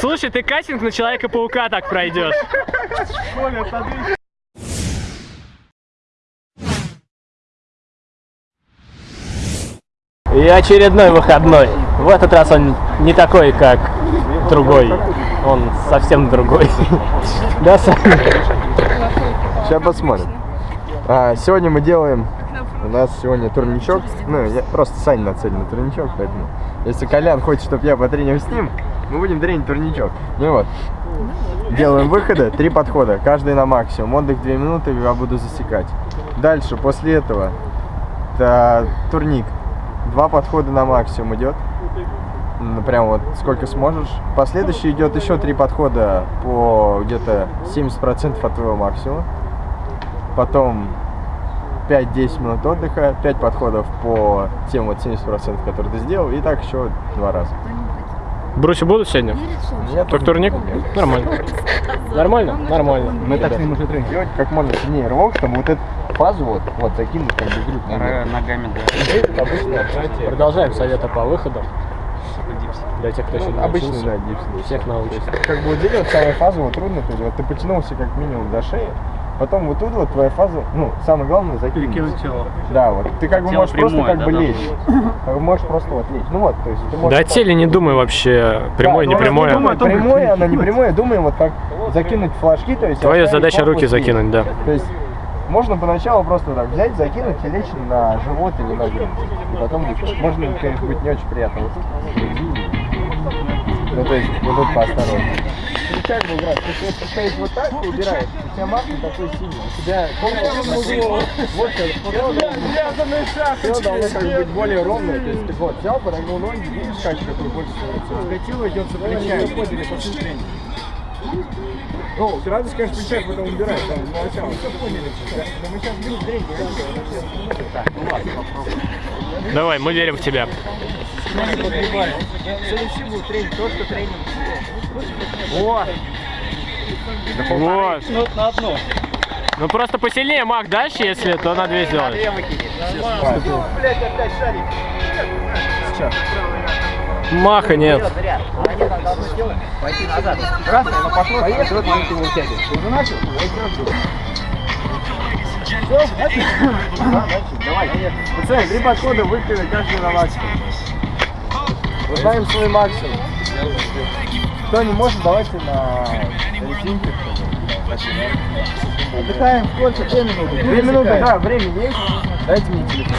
Слушай, ты кастинг на Человека-паука так пройдешь. И очередной выходной. В этот раз он не такой, как другой. Он совсем другой. Да, Саня? Сейчас посмотрим. А, сегодня мы делаем... У нас сегодня турничок. Ну, я просто Саня нацелен на турничок, поэтому... Если Колян хочет, чтобы я потренил с ним, мы будем тренить турничок. Ну вот. Делаем выходы, три подхода, каждый на максимум. Отдых 2 минуты, я буду засекать. Дальше, после этого, это турник. Два подхода на максимум идет. Ну, прям вот сколько сможешь. Последующий идет еще три подхода по где-то 70% от твоего максимума. Потом 5-10 минут отдыха, 5 подходов по тем вот 70%, которые ты сделал, и так еще два раза. Брусья будут сегодня? Только турник? Нормально. Нормально? Нормально. Мы так с ним уже тренинг делать как можно сильнее рывок, чтобы вот эту фазу вот, вот закинуть как бы грудь. Ногами, да. Продолжаем советы по выходам. Для тех, кто еще не Ну, научился. да, дипс. Всех научится. Как бы вот самая фаза вот трудно, то есть вот ты потянулся как минимум до шеи, потом вот тут вот твоя фаза, ну, самое главное закинуть. Перекинуть тело. Да, вот ты как бы Тело можешь просто прямое, как да, бы лечь. Как бы можешь просто вот лечь. Ну вот, то есть ты можешь... Да о теле не думай вообще, прямое, Да, не ну, прямое. Думай, прямое, оно не прямое, думаем вот так закинуть флажки, то есть... Твоя задача руки закинуть, да. То есть можно поначалу просто так взять, закинуть и лечь на живот или на грудь. И потом можно, конечно, быть не очень приятно. Ну, то есть, вот тут поосторожнее. Как бы играть? Если вот вот так, ты убираешь, у тебя не такой сильный. У тебя полностью вот тело должно как бы быть более ровное. То есть ты вот взял, подогнул ноги, видишь, как какой больше становится. Скатило, идет за плечами. Ну, ты радость, конечно, плечах потом убираешь, там, ну, начало. Все поняли. Да, мы сейчас будем тренинг. Так, ну ладно, попробуем. Давай, мы верим в тебя. Следующий будет тренинг, то, что тренинг. О! Вот. Ну, на. Ну просто посильнее мах дальше, если, то на две шарик. Сейчас. Маха нет. Пойти назад. Раз, оно пошло, поехали, в этот момент его вытягиваешь. Ты уже начал? Давай. Пацаны, три подхода выпили, каждый на максимум. Узнаем свой максимум. Кто не может, давайте на резинке. Отдыхаем сколько? Две минуты. Две минуты, да, время есть. Дайте мне телефон.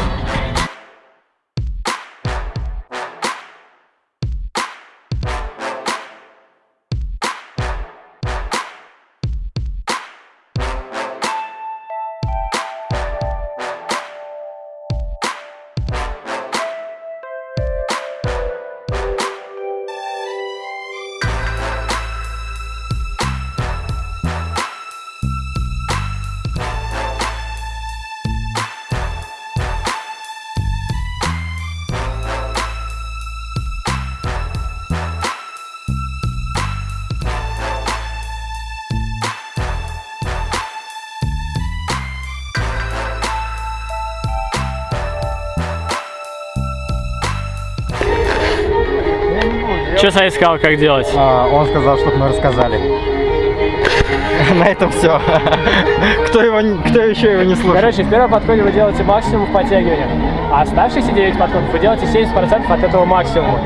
Что Саня сказал, как делать? А, он сказал, чтобы мы рассказали. На этом все. Кто, его, кто еще его не слушает? Короче, в первом подходе вы делаете максимум в подтягиваниях, а оставшиеся 9 подходов вы делаете 70% от этого максимума.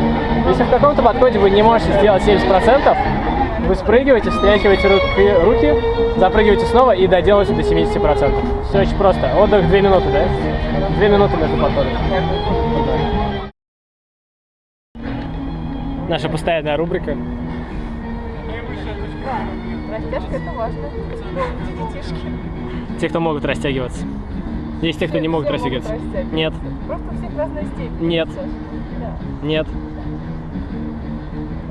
Если в каком-то подходе вы не можете сделать 70%, вы спрыгиваете, встряхиваете руки, руки, запрыгиваете снова и доделаете до 70%. Все очень просто. Отдых 2 минуты, да? 2 минуты между подходами. Наша постоянная рубрика. Растяжка это важно. Детишки. Те, кто могут растягиваться. Есть те, кто не могут растягиваться. Нет, Просто у всех разная степень. Нет. Да. нет,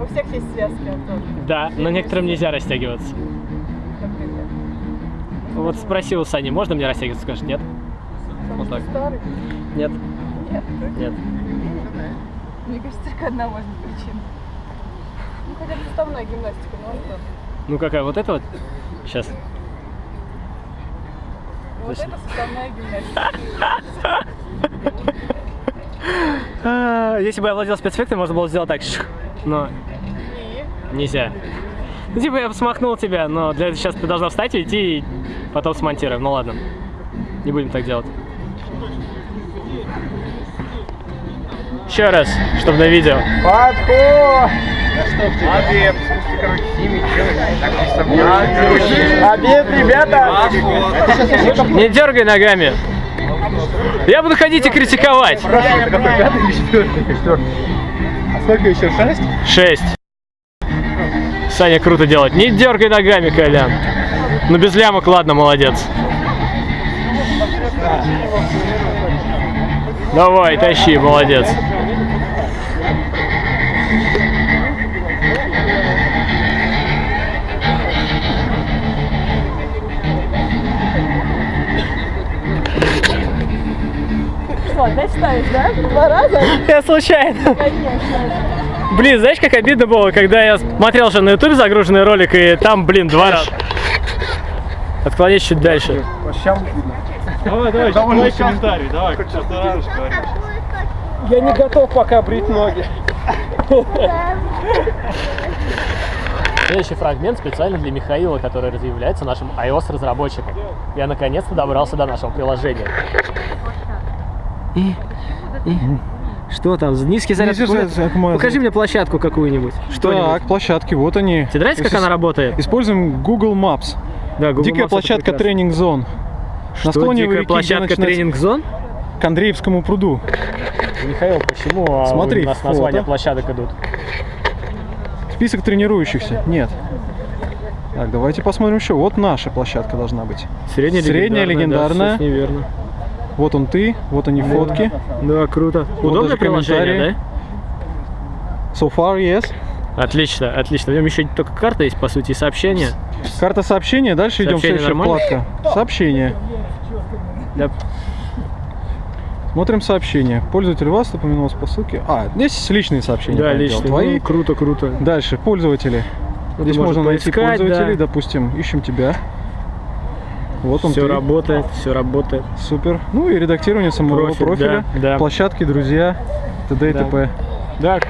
У всех есть связки, Антон. да, но некоторым нельзя растягиваться. Например. Вот спросил у Сани, можно мне растягиваться? Скажет, нет. Вот так. старый. Нет, Нет. нет. Мне кажется, только одна может быть причина. Ну, хотя бы суставная гимнастика, ну, Антон. Ну какая, вот это вот? Сейчас. Вот Зачем? это суставная гимнастика. А, Если бы я владел спецэффектом, можно было сделать так. Но Нельзя. Ну, типа, я бы смахнул тебя, но для этого сейчас ты должна встать, уйти и потом смонтируем. Ну ладно. Не будем так делать. Еще раз, чтобы на видео. Подход! Обед. Обед, ребята! Не дергай ногами. Я буду ходить и критиковать. А сколько еще? Шесть? Шесть. Саня круто делает. Не дергай ногами, Колян. Ну без лямок, ладно, молодец. Давай, тащи, молодец. Что, опять ставишь, да? Два раза? Я случайно. Конечно. Блин, знаешь, как обидно было, когда я смотрел же на ютубе загруженный ролик, и там, блин, два раза. Отклонись чуть дальше. Давай, давай, давай комментарий, давай, что ты говоришь. Я не готов пока брить ноги. Следующий фрагмент специально для Михаила, который является нашим iOS-разработчиком. Я наконец-то добрался до нашего приложения. И, и, что там? Низкий заряд? Низкий заряд. Покажи мне площадку какую-нибудь. Что-нибудь. Так, площадки, вот они. Тебе нравится, как она работает? Используем Google Maps. Да, Google Дикая Maps площадка прекрасно. тренинг зон. Что, На склоне дикая площадка тренинг-зон? К Андреевскому пруду. Михаил, почему а, Смотри, у нас фото. названия площадок идут? Список тренирующихся. Нет. Так, давайте посмотрим еще. Вот наша площадка должна быть. Средняя, Средняя легендарная. Да, всё неверно. Вот он ты, вот они фотки. Да, круто. Удобное даже приложение, комментарии. So far, yes. Отлично, отлично. В нем еще только карта есть, по сути, и сообщения. Карта сообщения. Дальше идем следующая нормально? вкладка. Сообщения. Да. Смотрим сообщения. Пользователь вас упомянулся по ссылке. А, здесь личные сообщения. Да, дело, Твои. Ну, круто, круто. Дальше, пользователи. Здесь можно можно найти поискать, пользователей, да. допустим, ищем тебя. Вот он Все ты. работает, все работает. Супер. Ну и редактирование самого Профиль, профиля, да, да. площадки, друзья, т.д. и Да. т.п. Да,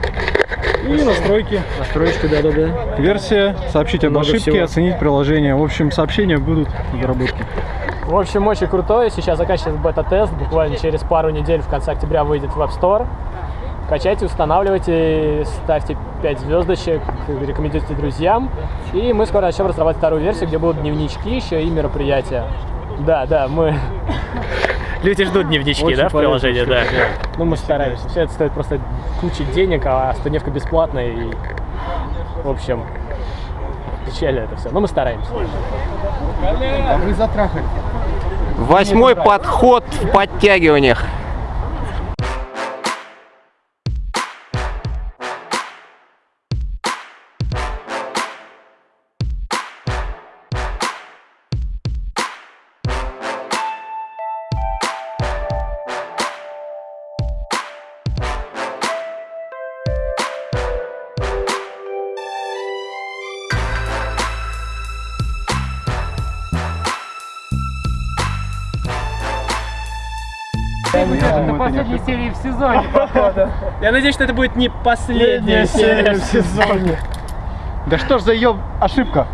И настройки. настройка, да-да-да. Версия, сообщить об ошибке, всего. оценить приложение. В общем, сообщения будут в доработке. В общем, очень крутое. Сейчас заканчивается бета-тест. Буквально через пару недель в конце октября выйдет в App Store. Качайте, устанавливайте, ставьте 5 звездочек, рекомендуйте друзьям. И мы скоро начнем разрабатывать вторую версию, где будут дневнички еще и мероприятия. Да, да, мы... Люди ждут дневнички, Очень да, в приложении, да. Ну, мы стараемся. Все это стоит просто куча денег, а студневка бесплатная. И, в общем, печально это все. Но мы стараемся. Восьмой подход в подтягиваниях. Это последняя серия в сезоне, походу. Я надеюсь, что это будет не последняя серия в сезоне. Да что ж за ее ошибка?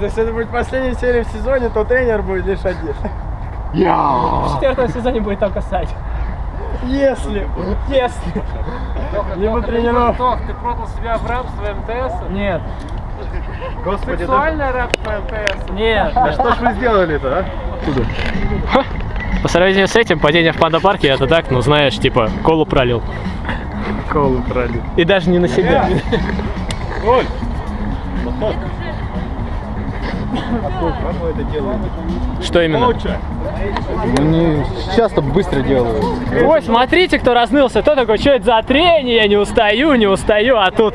Если это будет последняя серия в сезоне, то тренер будет лишь один. В четвертом сезоне будет только Сань. Если. Если. Либо тренеров. ты продал себя в рабство МТС? Нет. Господи, да, Сексуальное рабство МТС? Нет. да что ж вы сделали-то, а? По сравнению с этим, падение в панда-парке, это так, ну знаешь, типа, колу пролил. Колу пролил. И даже не на себя. Оль, это делают? Что именно? Они часто быстро делают. Ой, смотрите, кто разнылся. Кто такой, что это за трение? Я не устаю, не устаю. А тут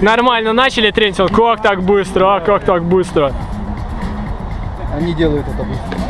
нормально начали тренить. Как так быстро, а как так быстро? Они делают это быстро.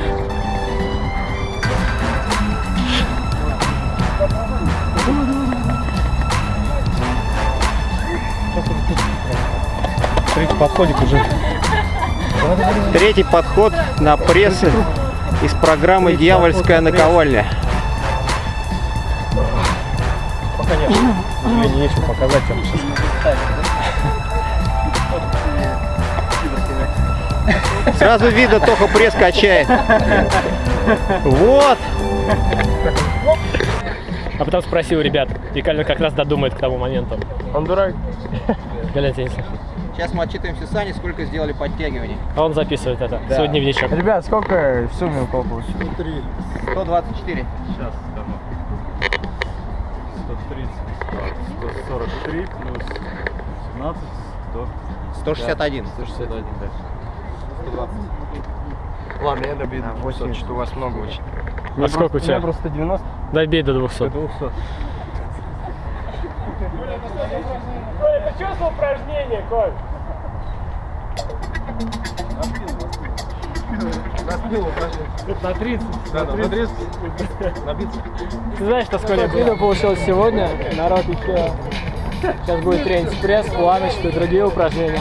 Третий подходик уже. Третий подход на пресс из программы «Дьявольская наковальня». Пока нет. Мне нечего показать вам сейчас. Сразу видно, Тоха пресс качает. Вот. А потом спросил у ребят, и Кальвин как раз додумает к тому моменту. Он дурак. Гляньте, если- Сейчас мы отчитываемся Сани, сколько сделали подтягиваний. а он записывает это, свой дневничок. Ребят, сколько в сумме у кого получилось? 124. 143 плюс 17, 161. 161, да. Ладно, я добью. 80, что у вас много очень. А сколько у тебя? просто 90. Добей до 200. 200. Это чувство упражнения, Коль. На 30. Да, на 30. Набиться. Ты знаешь, что сколько получилось сегодня? Народ еще... Сейчас будет тренинг пресс, планочку и другие упражнения.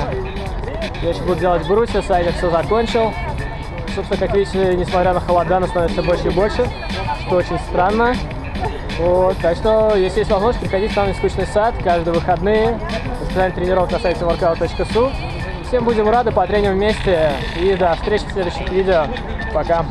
Я сейчас буду делать брусья, Саня все закончил. Собственно, как видите, несмотря на холода, нас становится больше и больше, что очень странно. Вот, так что, если есть возможность, приходите в самый скучный сад каждые выходные. Расписание тренировок на сайте workout.su. Всем будем рады, потреним вместе. И до встречи в следующих видео. Пока.